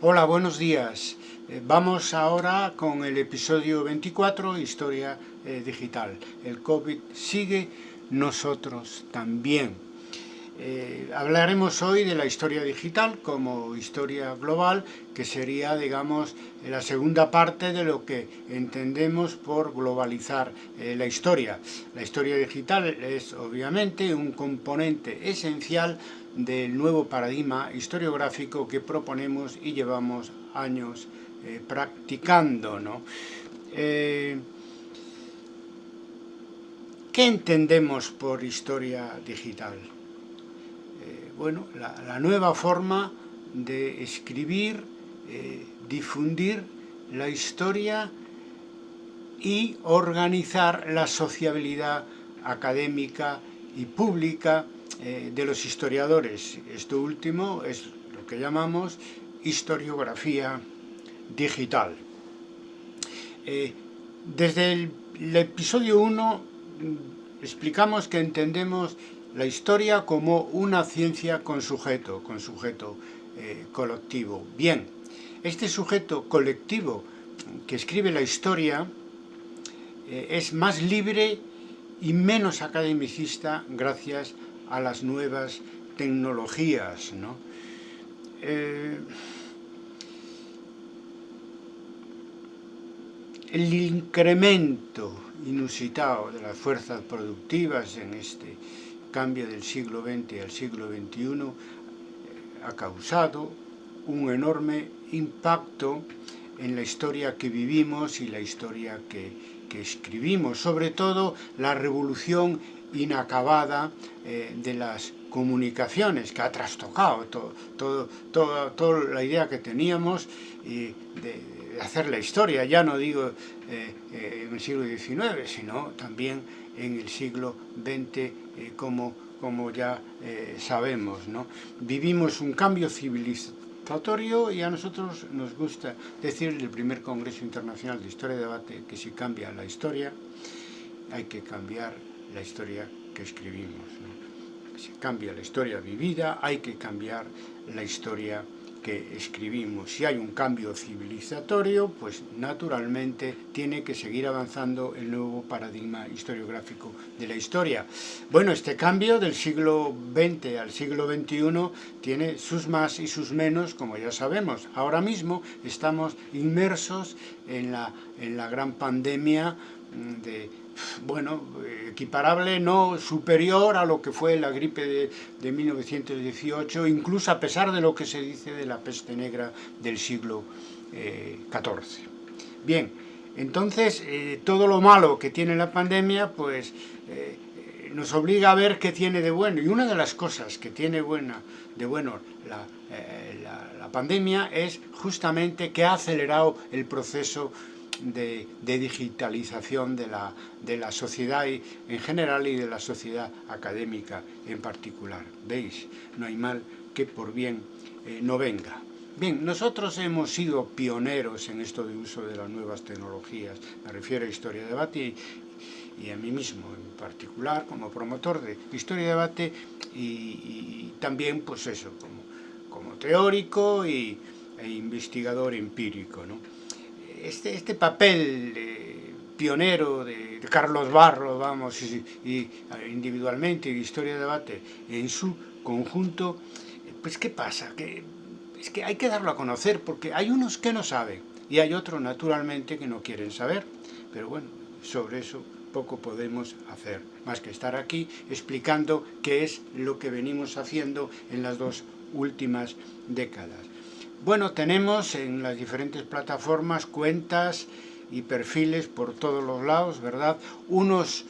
Hola, buenos días. Eh, vamos ahora con el episodio 24, Historia eh, Digital. El COVID sigue, nosotros también. Eh, hablaremos hoy de la historia digital como historia global, que sería, digamos, la segunda parte de lo que entendemos por globalizar la historia. La historia digital es, obviamente, un componente esencial del nuevo paradigma historiográfico que proponemos y llevamos años eh, practicando. ¿no? Eh, ¿Qué entendemos por historia digital? Eh, bueno, la, nueva forma de escribir, difundir la historia y organizar la sociabilidad académica y pública eh, de los historiadores. Esto último es lo que llamamos historiografía digital. Eh, desde el, episodio 1 mm, explicamos que entendemos la historia como una ciencia con sujeto, con sujeto eh, colectivo. Bien, este sujeto colectivo que escribe la historia es más libre y menos academicista gracias a a las nuevas tecnologías. ¿no? Eh, el incremento inusitado de las fuerzas productivas en este cambio del siglo XX al siglo XXI eh, ha causado un enorme impacto en la historia que vivimos y la historia que, que escribimos, sobre todo la revolución inacabada eh, de las comunicaciones, que ha trastocado todo, toda la idea que teníamos y de, hacer la historia, ya no digo eh, eh, en el siglo XIX, sino también en el siglo XX, como, como ya sabemos. ¿no? Vivimos un cambio civilizatorio y a nosotros nos gusta decir el primer Congreso Internacional de Historia y Debate que si cambia la historia, hay que cambiar la historia que escribimos. ¿no? Si cambia la historia vivida, hay que cambiar la historia que escribimos. Si hay un cambio civilizatorio, pues naturalmente tiene que seguir avanzando el nuevo paradigma historiográfico de la historia. Bueno, este cambio del siglo XX al siglo XXI tiene sus más y sus menos, como ya sabemos. Ahora mismo estamos inmersos en la, en la gran pandemia de, bueno, equiparable, no superior a lo que fue la gripe de, de, 1918, incluso a pesar de lo que se dice de la peste negra del siglo XIV. Eh, Bien, entonces eh, todo lo malo que tiene la pandemia, pues eh, nos obliga a ver qué tiene de bueno. Y una de las cosas que tiene buena, de bueno la, la pandemia es justamente que ha acelerado el proceso de, digitalización de la, de la, sociedad en general y de la sociedad académica en particular. ¿Veis? No hay mal que por bien eh, no venga. Bien, nosotros hemos sido pioneros en esto de uso de las nuevas tecnologías, me refiero a Historia de Debate y, a mí mismo en particular como promotor de Historia de Debate y, también pues eso, como, como teórico y, e investigador empírico. ¿no? Este, este papel eh, pionero de, Carlos Barro, vamos, y, individualmente, de Historia de Debate, en su conjunto, pues ¿qué pasa? Que, es que hay que darlo a conocer, porque hay unos que no saben, y hay otros, naturalmente, que no quieren saber, pero bueno, sobre eso poco podemos hacer, más que estar aquí explicando qué es lo que venimos haciendo en las dos últimas décadas. Bueno, tenemos en las diferentes plataformas cuentas y perfiles por todos los lados, ¿verdad? Unos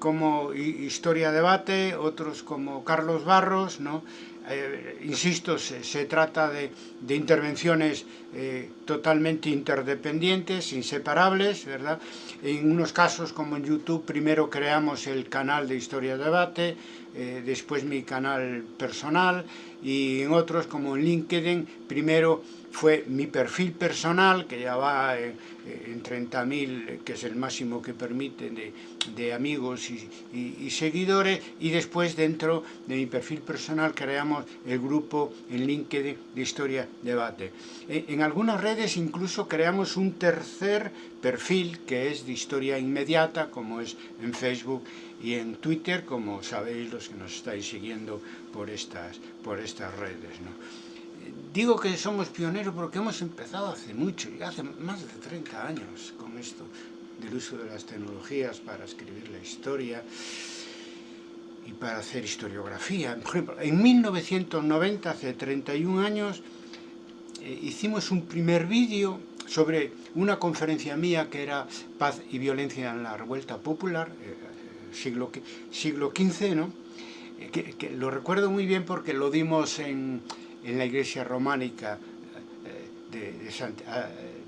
como Historia Debate, otros como Carlos Barros, ¿no? Eh, insisto, se, trata de, intervenciones eh, totalmente interdependientes, inseparables, ¿verdad? En unos casos, como en YouTube, primero creamos el canal de Historia Debate, eh, después mi canal personal y en otros como en LinkedIn, primero fue mi perfil personal, que ya va en, en 30.000, que es el máximo que permite de, amigos y, seguidores, y después dentro de mi perfil personal creamos el grupo en LinkedIn de Historia Debate. En, en algunas redes incluso creamos un tercer perfil que es de historia inmediata, como es en Facebook y en Twitter, como sabéis los que nos estáis siguiendo por estas, por estas redes. ¿no? Digo que somos pioneros porque hemos empezado hace mucho, y hace más de 30 años con esto del uso de las tecnologías para escribir la historia y para hacer historiografía. Por ejemplo, en 1990, hace 31 años, eh, hicimos un primer vídeo sobre una conferencia mía que era Paz y Violencia en la Revuelta Popular, eh, siglo, siglo XV, ¿no? Eh, que, lo recuerdo muy bien porque lo dimos en en la iglesia románica eh, de, de,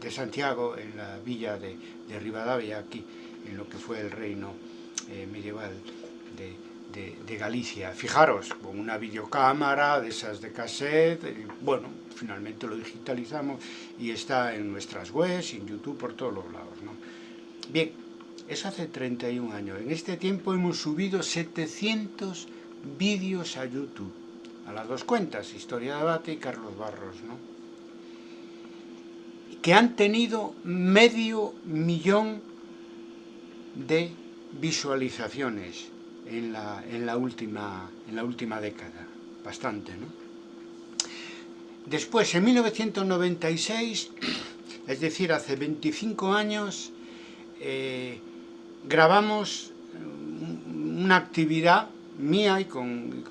de Santiago, en la villa de, de, Rivadavia, aquí, en lo que fue el reino eh, medieval de, Galicia. Fijaros, con una videocámara de esas de cassette, bueno, finalmente lo digitalizamos y está en nuestras webs, en YouTube, por todos los lados. ¿no? Bien, eso hace 31 años. En este tiempo hemos subido 700 vídeos a YouTube a las dos cuentas, Historia de Debate y Carlos Barros, ¿no? que han tenido medio millón de visualizaciones en la, en la, última, en la última década, bastante, ¿no? Después, en 1996, es decir, hace 25 años, eh, grabamos una actividad mía y con,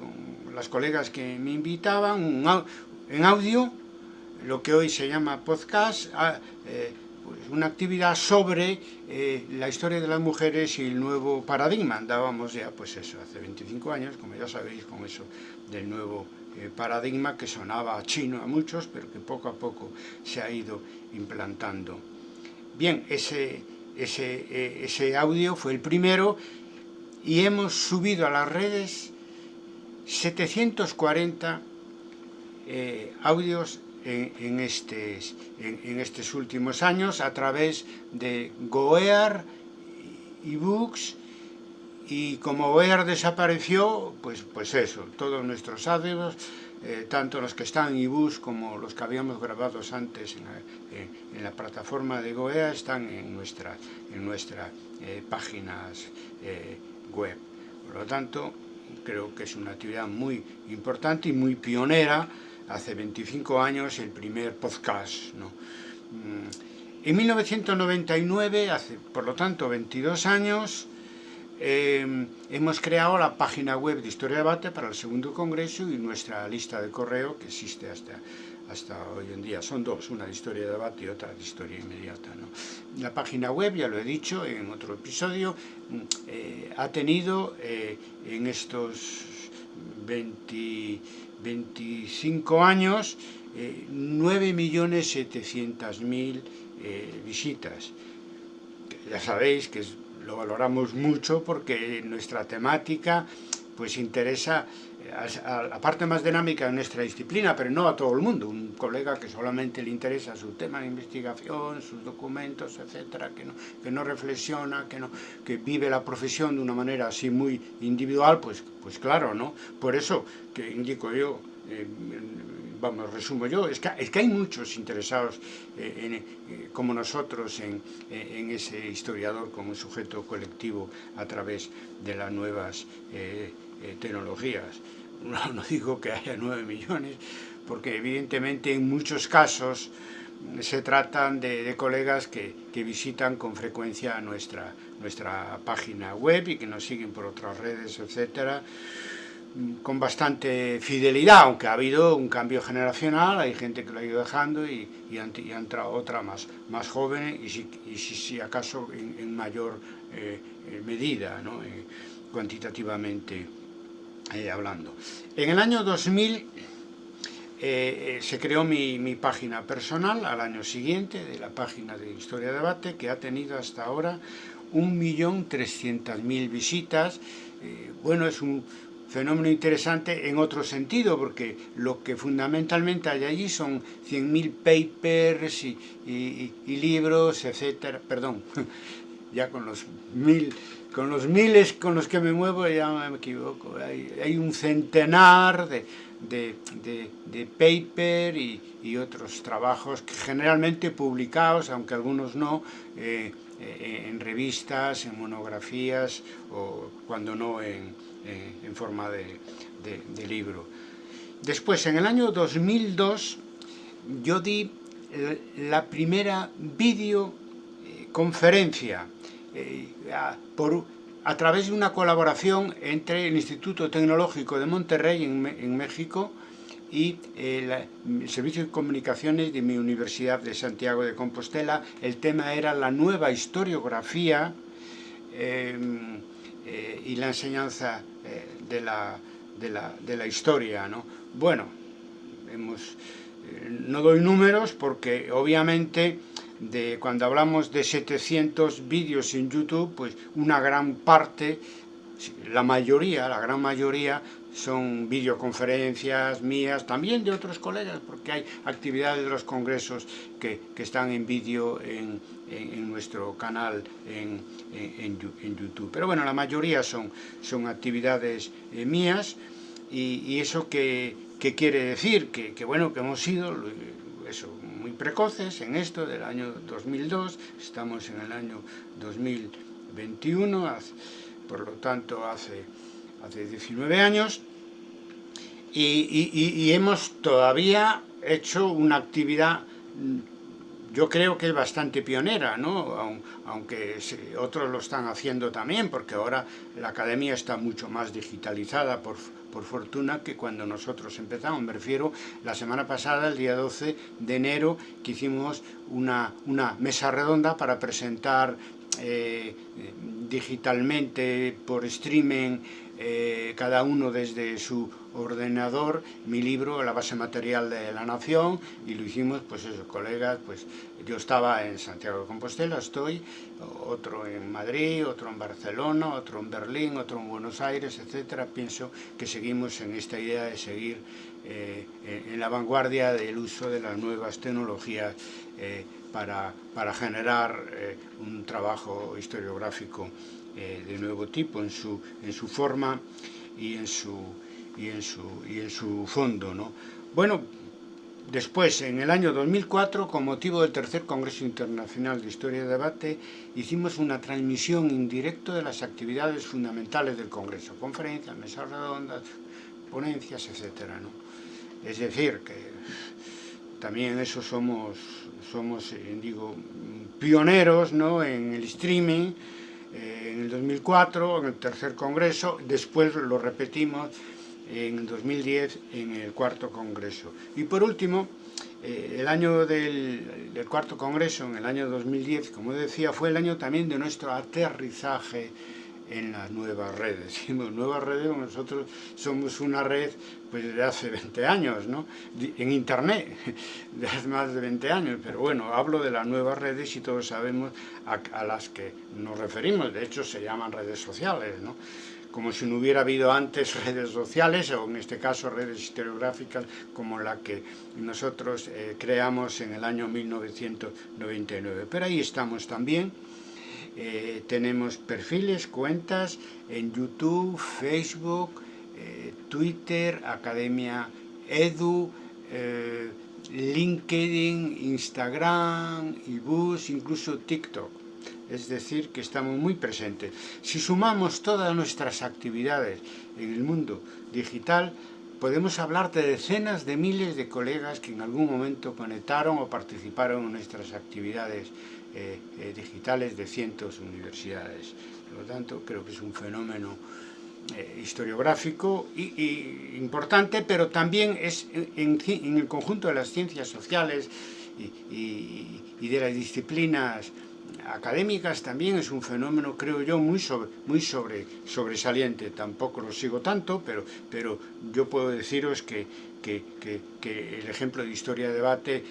las colegas que me invitaban, en audio, lo que hoy se llama podcast, a, eh, pues una actividad sobre eh, la historia de las mujeres y el nuevo paradigma. Andábamos ya, pues eso, hace 25 años, como ya sabéis, con eso del nuevo eh, paradigma que sonaba chino a muchos, pero que poco a poco se ha ido implantando. Bien, ese, ese, eh, ese audio fue el primero y hemos subido a las redes 740 eh, audios en, en, estes, en, estos últimos años a través de Goear, ebooks, y como Goear desapareció, pues, pues eso, todos nuestros audios, eh, tanto los que están en ebooks como los que habíamos grabado antes en la, la plataforma de Goear están en nuestras en nuestra, eh, páginas eh, web. Por lo tanto, creo que es una actividad muy importante y muy pionera, hace 25 años el primer podcast. ¿no? Mm, en 1999, hace por lo tanto 22 años, eh, hemos creado la página web de Historia de Debate para el segundo congreso y nuestra lista de correo que existe hasta hasta hoy en día. Son dos, una de historia de debate y otra de historia inmediata. La página web, ya lo he dicho en otro episodio, mm, eh, ha tenido eh, en estos 20, 25 años eh, 9.700.000 eh, visitas. Ya sabéis que es, lo valoramos mucho porque nuestra temática pues interesa a la parte más dinámica de nuestra disciplina, pero no a todo el mundo. Un colega que solamente le interesa su tema de investigación, sus documentos, etcétera, que no, que no reflexiona, que, no, que vive la profesión de una manera así muy individual, pues, pues claro, ¿no? Por eso que indico yo, eh, vamos, resumo yo, es que, es que hay muchos interesados eh, eh, como nosotros en, eh, en, ese historiador como sujeto colectivo a través de las nuevas tecnologías. No, digo que haya 9 millones, porque evidentemente en muchos casos se tratan de, de colegas que, que, visitan con frecuencia nuestra, nuestra página web y que nos siguen por otras redes, etcétera con bastante fidelidad, aunque ha habido un cambio generacional, hay gente que lo ha ido dejando y, han, y ha entrado otra más, más joven y si, acaso en, mayor eh, medida, ¿no? eh, cuantitativamente eh, hablando. En el año 2000 eh, eh, se creó mi, mi, página personal, al año siguiente, de la página de Historia de Debate, que ha tenido hasta ahora 1.300.000 visitas. Eh, bueno, es un fenómeno interesante en otro sentido, porque lo que fundamentalmente hay allí son 100.000 papers y, libros, etcétera, perdón, ya con los mil con los miles con los que me muevo ya me equivoco, hay, un centenar de, de, de, paper y, y, otros trabajos que generalmente publicados, aunque algunos no, eh, eh, en revistas, en monografías o cuando no en, eh, en forma de, libro. Después, en el año 2002, yo di la primera videoconferencia eh, a, por, a través de una colaboración entre el Instituto Tecnológico de Monterrey en, México y el, el, Servicio de Comunicaciones de mi Universidad de Santiago de Compostela. El tema era la nueva historiografía eh, eh, y la enseñanza eh, de, la, de, la, de, la, historia. ¿no? Bueno, hemos, eh, no doy números porque obviamente de, cuando hablamos de 700 vídeos en YouTube, pues una gran parte, la mayoría, la gran mayoría, son videoconferencias mías, también de otros colegas, porque hay actividades de los congresos que, que están en vídeo en, en, nuestro canal en, en, YouTube. Pero bueno, la mayoría son, son actividades eh, mías y, eso que, que quiere decir que, que, bueno, que hemos sido eso, muy precoces en esto del año 2002, estamos en el año 2021, por lo tanto hace, hace 19 años, y, y, y hemos todavía hecho una actividad yo creo que es bastante pionera, ¿no? aunque otros lo están haciendo también, porque ahora la academia está mucho más digitalizada, por, por fortuna, que cuando nosotros empezamos. Me refiero la semana pasada, el día 12 de enero, que hicimos una, una mesa redonda para presentar eh, digitalmente, por streaming, eh, cada uno desde su ordenador mi libro, la base material de la nación, y lo hicimos, pues eso, colegas, pues yo estaba en Santiago de Compostela, estoy, otro en Madrid, otro en Barcelona, otro en Berlín, otro en Buenos Aires, etcétera. Pienso que seguimos en esta idea de seguir eh, en la vanguardia del uso de las nuevas tecnologías eh, para, para, generar eh, un trabajo historiográfico eh, de nuevo tipo en su, en su forma y en su, y en su, y en su fondo. ¿no? Bueno, después, en el año 2004, con motivo del tercer Congreso Internacional de Historia y Debate, hicimos una transmisión en directo de las actividades fundamentales del Congreso, conferencias, mesas redondas, ponencias, etc. ¿no? Es decir, que también eso somos, somos eh, digo, pioneros ¿no? en el streaming, eh, en el 2004, en el tercer Congreso, después lo repetimos en 2010 en el cuarto congreso. Y por último, eh, el año del, del, cuarto congreso, en el año 2010, como decía, fue el año también de nuestro aterrizaje en las nuevas redes. Decimos nuevas redes, nosotros somos una red pues de hace 20 años, ¿no? En internet, de hace más de 20 años, pero bueno, hablo de las nuevas redes y todos sabemos a, a las que nos referimos, de hecho se llaman redes sociales, ¿no? Como si no hubiera habido antes redes sociales, o en este caso redes historiográficas, como la que nosotros eh, creamos en el año 1999. Pero ahí estamos también, eh, tenemos perfiles, cuentas en YouTube, Facebook, eh, Twitter, Academia Edu, LinkedIn, Instagram, eBooks, incluso TikTok es decir, que estamos muy presentes. Si sumamos todas nuestras actividades en el mundo digital, podemos hablar de decenas de miles de colegas que en algún momento conectaron o participaron en nuestras actividades eh, eh, digitales de cientos de universidades. Por lo tanto, creo que es un fenómeno eh, historiográfico y, importante, pero también es en, el conjunto de las ciencias sociales y de las disciplinas académicas también es un fenómeno, creo yo, muy, sobre, muy sobre, sobresaliente. Tampoco lo sigo tanto, pero, pero yo puedo deciros que, que, el ejemplo de historia de debate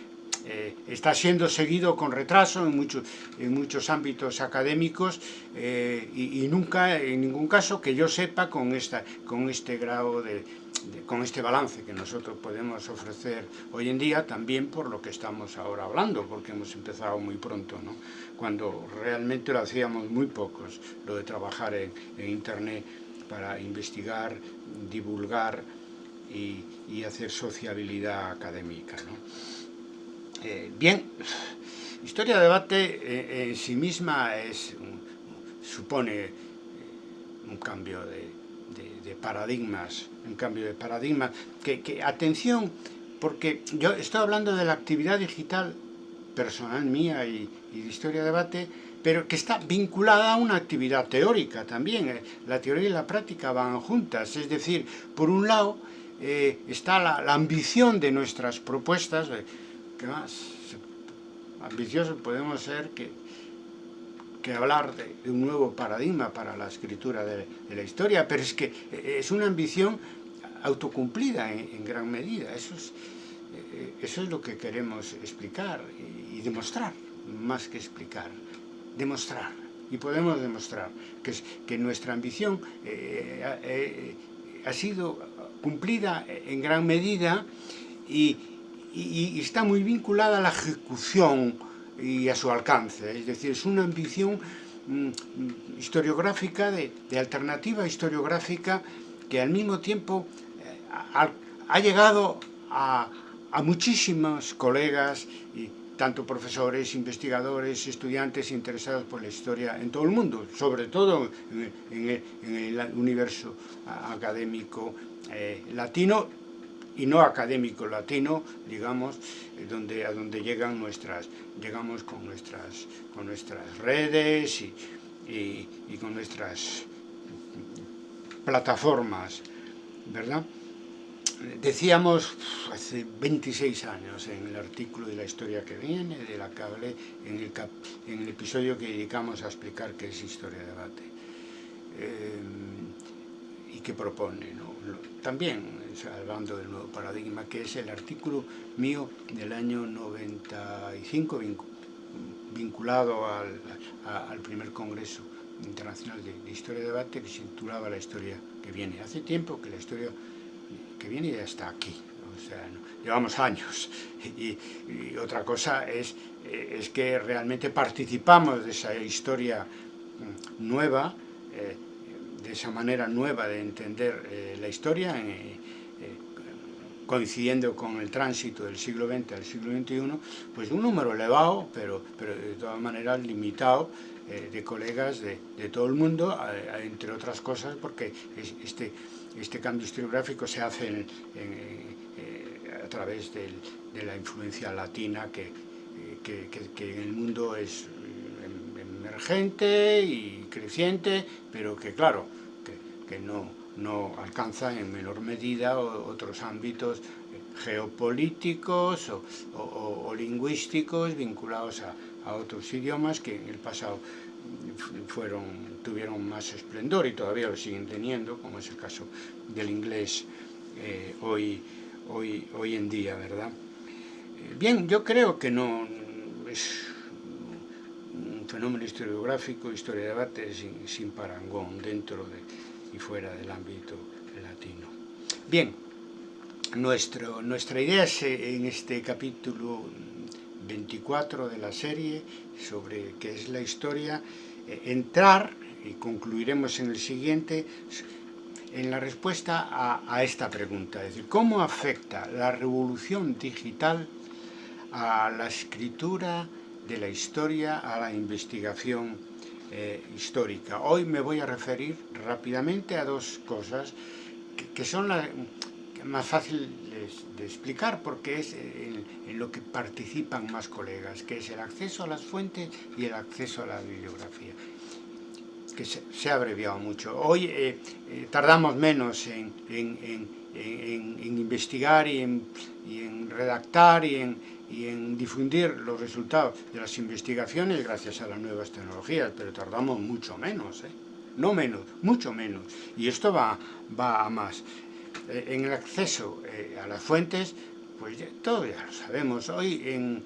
eh, está siendo seguido con retraso en muchos, en muchos ámbitos académicos eh, y, y, nunca, en ningún caso, que yo sepa, con, esta, con este grado de, con este balance que nosotros podemos ofrecer hoy en día, también por lo que estamos ahora hablando, porque hemos empezado muy pronto, ¿no? cuando realmente lo hacíamos muy pocos, lo de trabajar en, Internet para investigar, divulgar y, y hacer sociabilidad académica. ¿no? Eh, bien, historia de debate eh, en sí misma supone eh, un cambio de, de, paradigmas, un cambio de paradigmas, que, que, atención, porque yo estoy hablando de la actividad digital personal mía y, y de historia de debate, pero que está vinculada a una actividad teórica también. La teoría y la práctica van juntas, es decir, por un lado eh, está la, la, ambición de nuestras propuestas, ¿qué más? Ambiciosos podemos ser que, que hablar de, un nuevo paradigma para la escritura de, la historia, pero es que eh, es una ambición autocumplida en, gran medida. Eso es, eh, eso es lo que queremos explicar y, demostrar, más que explicar, demostrar. Y podemos demostrar que, que nuestra ambición eh, ha sido cumplida en gran medida y, y, está muy vinculada a la ejecución y a su alcance. Es decir, es una ambición mm, historiográfica, de, de, alternativa historiográfica, que al mismo tiempo eh, ha, llegado a, a muchísimos colegas, y, tanto profesores, investigadores, estudiantes interesados por la historia en todo el mundo, sobre todo en, en, el, en el, universo académico eh, latino y no académico latino, digamos, eh, donde, a donde llegan nuestras, llegamos con nuestras, con nuestras redes y, y, con nuestras plataformas, ¿verdad? Decíamos hace 26 años en el artículo de la historia que viene, de la que hablé, en el, cap, en el episodio que dedicamos a explicar qué es historia de debate eh, y qué propone. ¿no? También hablando del nuevo paradigma, que es el artículo mío del año 95, vinculado al, a, al primer congreso internacional de, historia de debate que se titulaba La historia que viene. Hace tiempo que la historia que viene y está aquí. O sea, llevamos años. Y, y, otra cosa es, eh, es que realmente participamos de esa historia mm, nueva, eh, de esa manera nueva de entender eh, la historia, eh, eh, coincidiendo con el tránsito del siglo XX al siglo XXI, pues un número elevado, pero, pero de todas maneras limitado, de colegas de, de, todo el mundo, entre otras cosas, porque este este cambio historiográfico se hace a través de la influencia latina que, que, que, que, en el mundo es emergente y creciente, pero que claro, que, no, no alcanza en menor medida otros ámbitos geopolíticos o, lingüísticos vinculados a, a otros idiomas que en el pasado fueron, tuvieron más esplendor y todavía lo siguen teniendo, como es el caso del inglés eh, hoy, hoy, hoy en día, ¿verdad? Eh, bien, yo creo que no es fenómeno historiográfico, historia de debate sin, sin parangón dentro de, y fuera del ámbito latino. Bien, nuestro, nuestra idea es eh, en este capítulo 24 de la serie sobre qué es la historia, eh, entrar, y concluiremos en el siguiente, en la respuesta a, a, esta pregunta, es decir, ¿cómo afecta la revolución digital a la escritura de la historia, a la investigación eh, histórica? Hoy me voy a referir rápidamente a dos cosas que, son más fácil de, explicar porque es en, en, lo que participan más colegas, que es el acceso a las fuentes y el acceso a la bibliografía, que se, ha abreviado mucho. Hoy eh, eh, tardamos menos en, en, en, investigar y en, y en redactar y en, y en difundir los resultados de las investigaciones gracias a las nuevas tecnologías, pero tardamos mucho menos, ¿eh? no menos, mucho menos, y esto va, va a más. Eh, en el acceso a las fuentes, pues todo ya lo sabemos. Hoy en,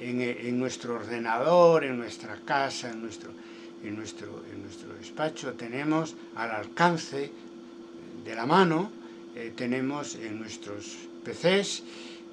en, nuestro ordenador, en nuestra casa, en nuestro, en, nuestro, en nuestro despacho, tenemos al alcance de la mano, eh, tenemos en nuestros PCs,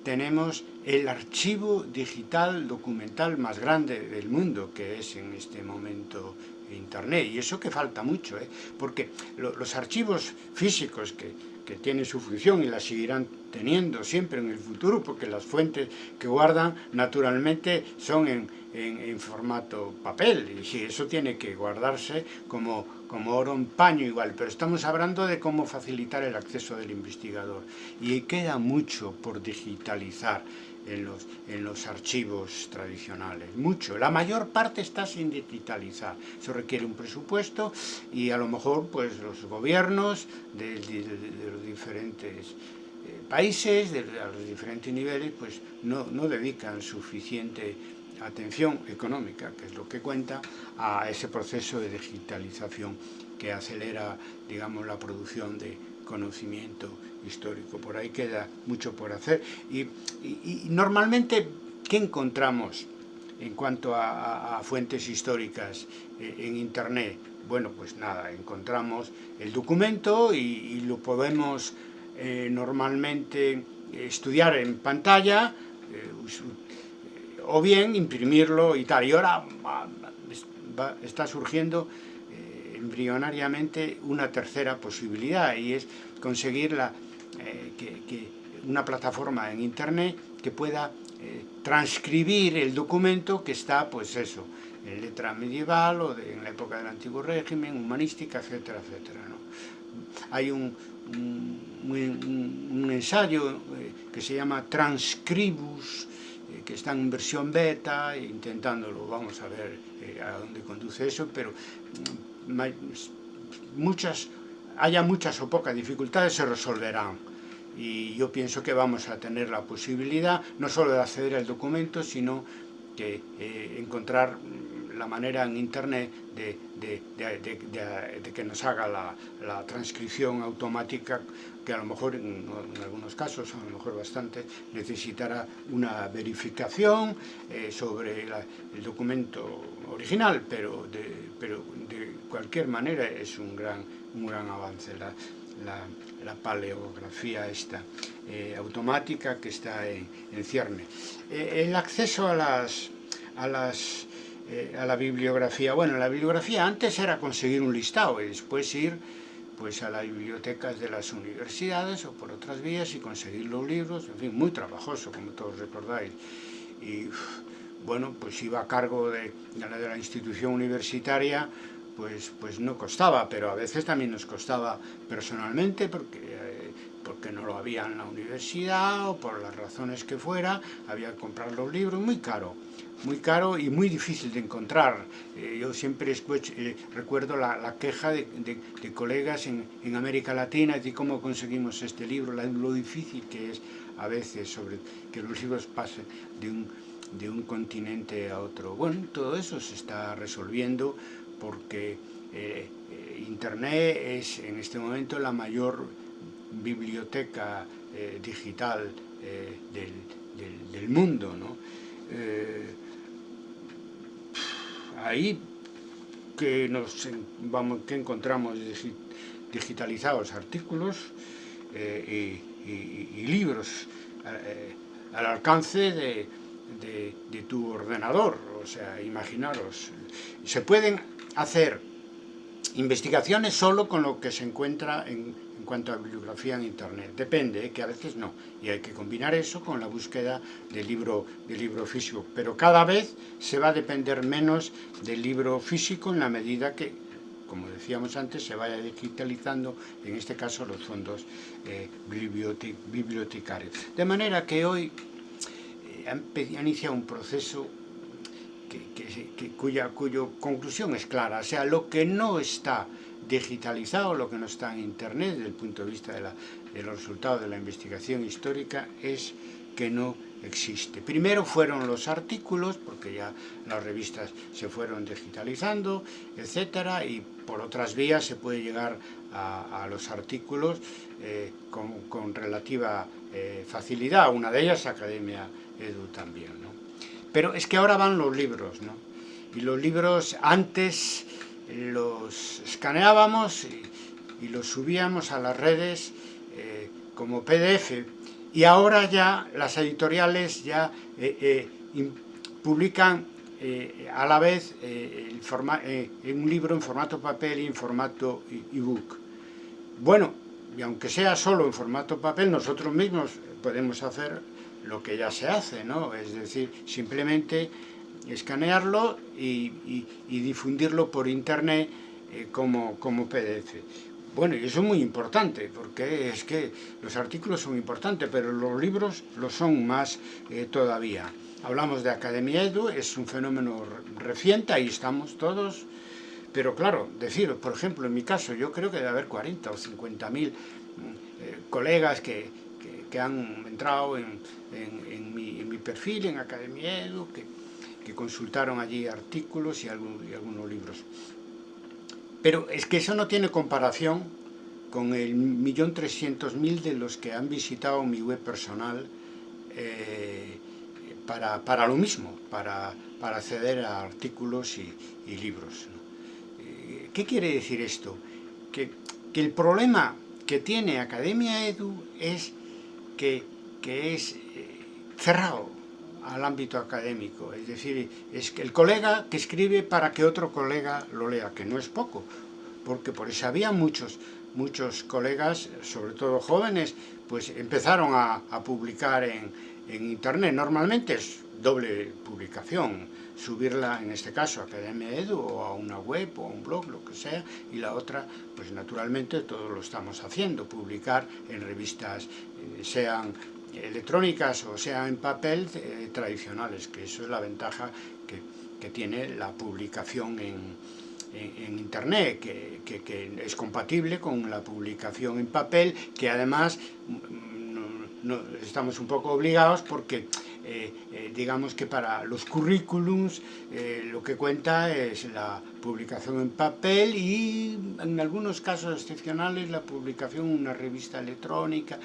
tenemos el archivo digital documental más grande del mundo, que es en este momento Internet. Y eso que falta mucho, ¿eh? porque lo, los archivos físicos que, que tienen su función y la seguirán teniendo siempre en el futuro, porque las fuentes que guardan naturalmente son en, en, en formato papel, y sí, eso tiene que guardarse como, como oro en paño igual, pero estamos hablando de cómo facilitar el acceso del investigador, y queda mucho por digitalizar en los, en los archivos tradicionales, mucho. La mayor parte está sin digitalizar. Eso requiere un presupuesto y a lo mejor pues los gobiernos de, los diferentes eh, países, a los diferentes niveles, pues no, no dedican suficiente atención económica, que es lo que cuenta, a ese proceso de digitalización que acelera, digamos, la producción de conocimiento histórico. Por ahí queda mucho por hacer. Y, normalmente, ¿qué encontramos en cuanto a, fuentes históricas eh, en Internet? Bueno, pues nada, encontramos el documento y, lo podemos eh, normalmente estudiar en pantalla eh, o bien imprimirlo y tal. Y ahora va, está surgiendo embrionariamente una tercera posibilidad y es conseguir la, eh, que, una plataforma en internet que pueda eh, transcribir el documento que está, pues eso, en letra medieval o en la época del antiguo régimen, humanística, etcétera, etcétera. ¿no? Hay un, un, ensayo eh, que se llama Transcribus, que está en versión beta, intentándolo, vamos a ver a dónde conduce eso, pero mm, muchas haya muchas o pocas dificultades, se resolverán. Y yo pienso que vamos a tener la posibilidad no solo de acceder al documento, sino que eh, encontrar la manera en internet de, de, de, de que nos haga la, transcripción automática que a lo mejor en, algunos casos, a lo mejor bastante, necesitará una verificación eh, sobre la, el documento original, pero, pero de, cualquier manera es un gran, un gran avance. La, la paleografía esta eh, automática que está en, en cierne. Eh, el acceso a las, a las eh, a la bibliografía. Bueno, la bibliografía antes era conseguir un listado y después ir pues a las bibliotecas de las universidades o por otras vías y conseguir los libros, en fin, muy trabajoso, como todos recordáis. Y bueno, pues iba a cargo de, de, la, institución universitaria pues, pues no costaba, pero a veces también nos costaba personalmente porque, eh, porque no lo había en la universidad o por las razones que fuera, había que comprar los libros, muy caro, muy caro y muy difícil de encontrar. Eh, yo siempre escucho, eh, recuerdo la, la queja de, de, de colegas en, en, América Latina de cómo conseguimos este libro, lo difícil que es a veces sobre que los libros pasen de un, de un continente a otro. Bueno, todo eso se está resolviendo porque eh, eh, Internet es en este momento la mayor biblioteca eh, digital del, mundo. ¿no? Ahí que, nos, vamos, que encontramos digitalizados artículos y, libros al alcance de, de, de tu ordenador, o sea, imaginaros, se pueden hacer investigaciones solo con lo que se encuentra en, en cuanto a bibliografía en internet. Depende, ¿eh? que a veces no. Y hay que combinar eso con la búsqueda del libro, libro físico. Pero cada vez se va a depender menos del libro físico en la medida que, como decíamos antes, se vaya digitalizando, en este caso, los fondos eh, bibliotecarios. De manera que hoy eh, ha iniciado un proceso que, que, que, cuya, cuya conclusión es clara. O sea, lo que no está digitalizado, lo que no está en Internet desde el punto de vista de, la, de los resultados de la investigación histórica es que no existe. Primero fueron los artículos, porque ya las revistas se fueron digitalizando, etcétera, y por otras vías se puede llegar a, los artículos eh, con, relativa eh, facilidad, una de ellas Academia Edu también. Pero es que ahora van los libros, ¿no? y los libros antes los escaneábamos y, los subíamos a las redes eh, como PDF, y ahora ya las editoriales ya publican a la vez un libro en formato papel y en formato ebook. Bueno, y aunque sea solo en formato papel, nosotros mismos podemos hacer lo que ya se hace, ¿no? Es decir, simplemente escanearlo y, difundirlo por internet eh, como, como PDF. Bueno, y eso es muy importante, porque es que los artículos son importantes, pero los libros lo son más eh, todavía. Hablamos de Academia Edu, es un fenómeno reciente, ahí estamos todos, pero claro, decir, por ejemplo, en mi caso, yo creo que debe haber 40 o 50 mil mm, eh, colegas que, que, han entrado en, en, mi, en, mi, perfil, en Academia Edu, que, que consultaron allí artículos y, y algunos libros. Pero es que eso no tiene comparación con el millón trescientos mil de los que han visitado mi web personal eh, para, para, lo mismo, para, para acceder a artículos y, y libros. ¿Qué quiere decir esto? Que, el problema que tiene Academia Edu es que, es eh, cerrado al ámbito académico, es decir, es que el colega que escribe para que otro colega lo lea, que no es poco, porque por eso había muchos, muchos colegas, sobre todo jóvenes, pues empezaron a, publicar en, en internet, normalmente es doble publicación, subirla, en este caso, a Academia Edu, o a una web, o a un blog, lo que sea, y la otra, pues naturalmente todos lo estamos haciendo, publicar en revistas, eh, sean electrónicas o sean en papel, eh, tradicionales, que eso es la ventaja que, que tiene la publicación en, en, internet, que, que, es compatible con la publicación en papel, que además mm, no, estamos un poco obligados porque digamos que para los currículums eh, lo que cuenta es la publicación en papel y en algunos casos excepcionales la publicación en una revista electrónica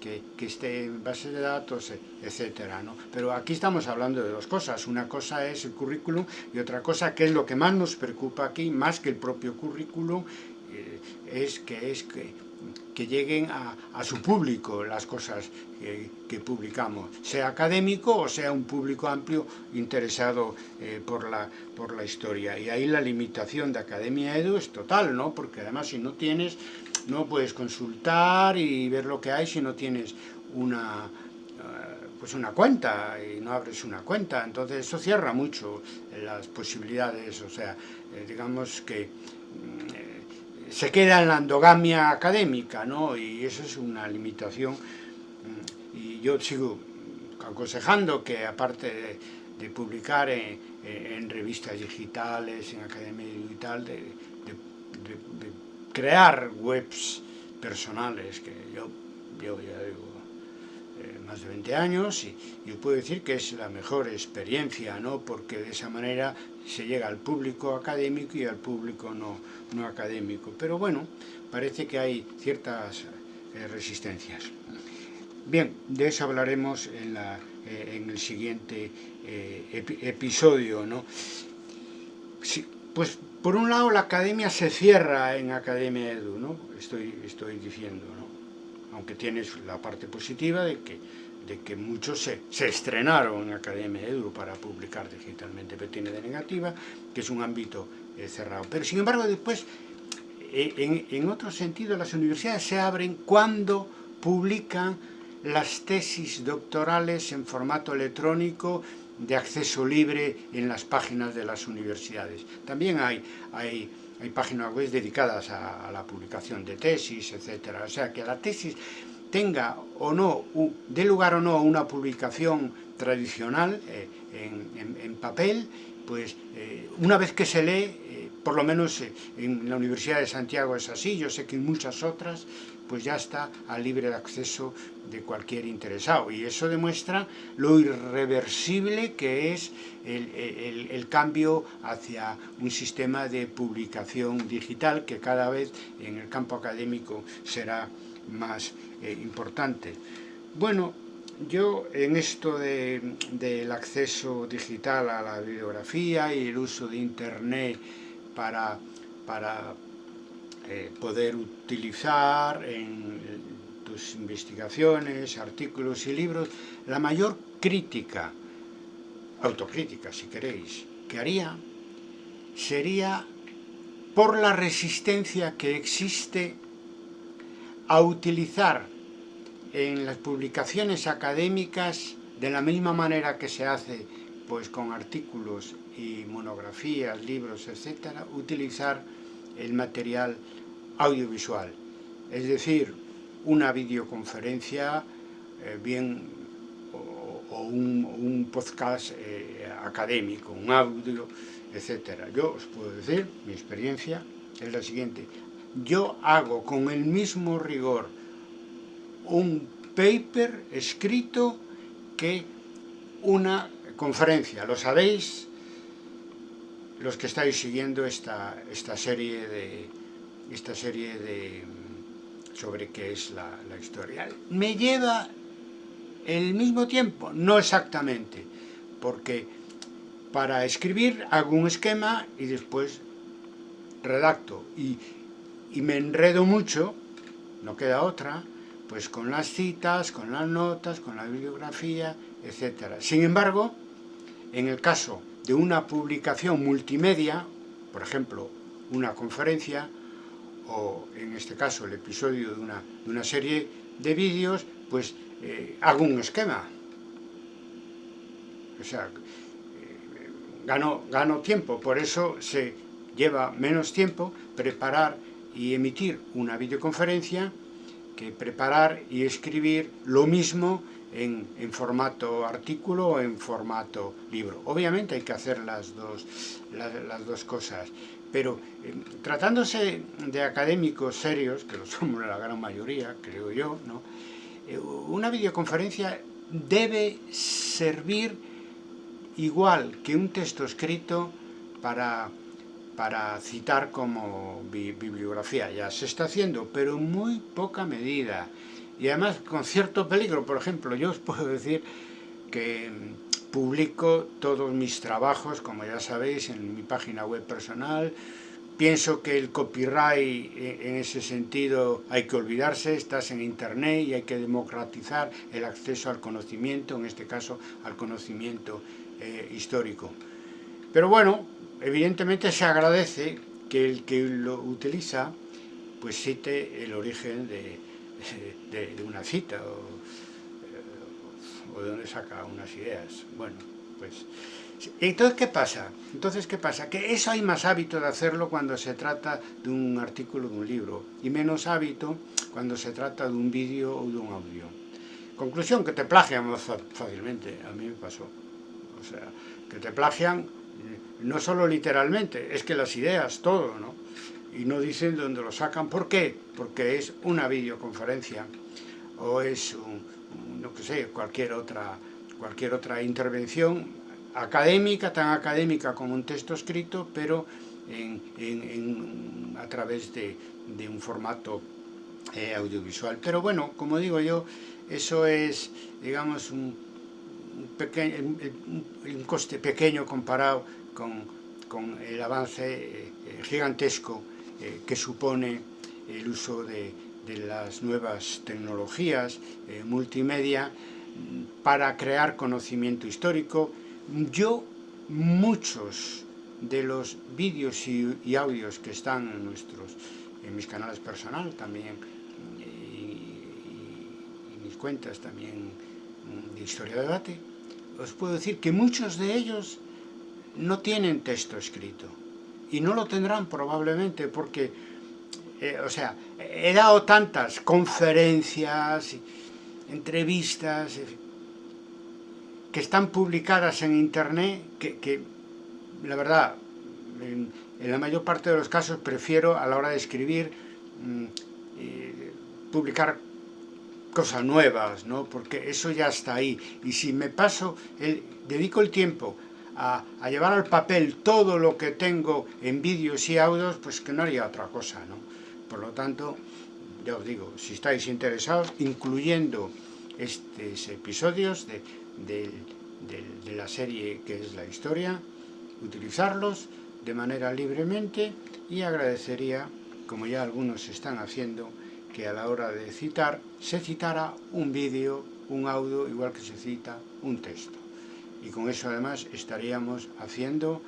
que, que, esté en base de datos, etcétera, ¿no? Pero aquí estamos hablando de dos cosas, una cosa es el currículum y otra cosa que es lo que más nos preocupa aquí, más que el propio currículum, es que es que que lleguen a, su público las cosas que, publicamos, sea académico o sea un público amplio interesado eh, por, la, por la historia. Y ahí la limitación de Academia Edu es total, ¿no? Porque además si no tienes, no puedes consultar y ver lo que hay si no tienes una eh, pues una cuenta y no abres una cuenta, entonces eso cierra mucho las posibilidades, o sea, eh, digamos que mm, se queda en la endogamia académica, ¿no? Y eso es una limitación. Mm, y yo sigo aconsejando que aparte de, publicar en, revistas digitales, en academia digital, de, de, crear webs personales, que yo, yo ya digo, eh, más de 20 años y yo puedo decir que es la mejor experiencia, ¿no? porque de esa manera se llega al público académico y al público no, no académico. Pero bueno, parece que hay ciertas eh, resistencias. Bien, de eso hablaremos en, la, eh, en el siguiente episodio. ¿no? pues por un lado la academia se cierra en Academia Edu, ¿no? estoy, estoy diciendo, ¿no? aunque tienes la parte positiva de que, de que muchos se, estrenaron en Academia Edu para publicar digitalmente, pero tiene de negativa, que es un ámbito eh, cerrado. Pero sin embargo después, eh, en, otro sentido, las universidades se abren cuando publican las tesis doctorales en formato electrónico de acceso libre en las páginas de las universidades. También hay, hay hay páginas web dedicadas a, la publicación de tesis, etcétera. O sea, que la tesis tenga o no, dé lugar o no a una publicación tradicional eh, en, papel, pues eh, una vez que se lee, eh, por lo menos en la Universidad de Santiago es así, yo sé que en muchas otras pues ya está a libre acceso de cualquier interesado. Y eso demuestra lo irreversible que es el, cambio hacia un sistema de publicación digital que cada vez en el campo académico será más eh, importante. Bueno, yo en esto del acceso digital a la bibliografía y el uso de Internet para, para eh, poder utilizar en tus investigaciones, artículos y libros, la mayor crítica, autocrítica si queréis, que haría sería por la resistencia que existe a utilizar en las publicaciones académicas de la misma manera que se hace pues con artículos y monografías, libros, etcétera, utilizar el material audiovisual, es decir, una videoconferencia, eh, bien, o, un, podcast eh, académico, un audio, etcétera. Yo os puedo decir, mi experiencia es la siguiente, yo hago con el mismo rigor un paper escrito que una conferencia. Lo sabéis los que estáis siguiendo esta, esta serie de esta serie de sobre qué es la, la historia. Me lleva el mismo tiempo, no exactamente, porque para escribir hago un esquema y después redacto y, y me enredo mucho, no queda otra, pues con las citas, con las notas, con la bibliografía, etc. Sin embargo, en el caso de una publicación multimedia, por ejemplo, una conferencia, o en este caso el episodio de una, de una serie de vídeos, pues eh, hago un esquema. O sea, eh, gano, gano tiempo, por eso se lleva menos tiempo preparar y emitir una videoconferencia que preparar y escribir lo mismo en, en, formato artículo o en formato libro. Obviamente hay que hacer las dos, las, dos cosas, pero eh, tratándose de académicos serios, que lo somos la gran mayoría, creo yo, ¿no? Eh, una videoconferencia debe servir igual que un texto escrito para para citar como bibliografía. Ya se está haciendo, pero en muy poca medida. Y además con cierto peligro. Por ejemplo, yo os puedo decir que publico todos mis trabajos, como ya sabéis, en mi página web personal. Pienso que el copyright e, en ese sentido hay que olvidarse, estás en internet y hay que democratizar el acceso al conocimiento, en este caso al conocimiento eh, histórico. Pero bueno, evidentemente se agradece que el que lo utiliza pues cite el origen de, una cita o, o, de donde saca unas ideas. Bueno, pues... Entonces, ¿qué pasa? Entonces, ¿qué pasa? Que eso hay más hábito de hacerlo cuando se trata de un artículo de un libro y menos hábito cuando se trata de un vídeo o de un audio. Conclusión, que te plagian más fácilmente, a mí me pasó. O sea, que te plagian no solo literalmente, es que las ideas, todo, ¿no? Y no dicen dónde lo sacan. ¿Por qué? Porque es una videoconferencia o es, un, no que sé, cualquier otra, cualquier otra intervención académica, tan académica como un texto escrito, pero en, a través de, un formato eh, audiovisual. Pero bueno, como digo yo, eso es, digamos, un, un coste pequeño comparado con, con el avance eh, gigantesco eh, que supone el uso de, de las nuevas tecnologías eh, multimedia para crear conocimiento histórico. Yo, muchos de los vídeos y, y audios que están en, nuestros, en mis canales personales también y, mis cuentas también de Historia de Debate, os puedo decir que muchos de ellos no tienen texto escrito y no lo tendrán probablemente porque, eh, o sea, he dado tantas conferencias, entrevistas, que están publicadas en internet, que, la verdad, en la mayor parte de los casos prefiero a la hora de escribir mmm, eh, publicar cosas nuevas, ¿no? porque eso ya está ahí. Y si me paso, el, dedico el tiempo a, a, llevar al papel todo lo que tengo en vídeos y audios, pues que no haría otra cosa. ¿no? Por lo tanto, ya os digo, si estáis interesados, incluyendo estos episodios de, de, de, de la serie que es la historia, utilizarlos de manera libremente y agradecería, como ya algunos están haciendo, que a la hora de citar se citara un vídeo, un audio, igual que se cita un texto. Y con eso además estaríamos haciendo,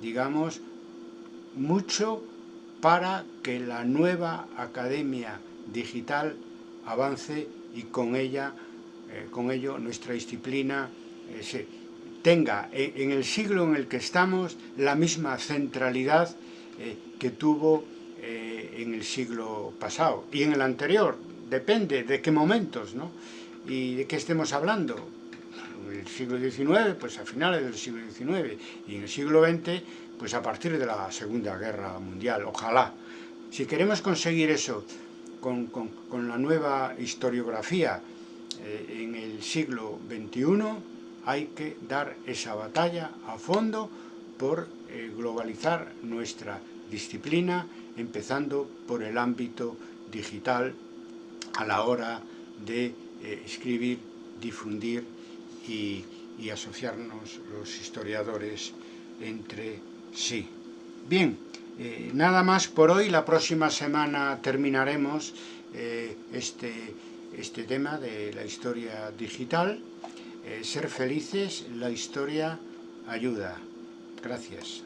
digamos, mucho para que la nueva academia digital avance y con ella, eh, con ello nuestra disciplina eh, se tenga en, el siglo en el que estamos la misma centralidad eh, que tuvo en el siglo pasado y en el anterior, depende de qué momentos, ¿no? Y de qué estemos hablando. En el siglo XIX, pues a finales del siglo XIX, y en el siglo XX, pues a partir de la Segunda Guerra Mundial, ojalá. Si queremos conseguir eso con, con, la nueva historiografía eh, en el siglo XXI, hay que dar esa batalla a fondo por eh, globalizar nuestra disciplina, empezando por el ámbito digital a la hora de eh, escribir, difundir y, asociarnos los historiadores entre sí. Bien, eh, nada más por hoy, la próxima semana terminaremos eh, este, este tema de la historia digital. Ser felices, la historia ayuda. Gracias.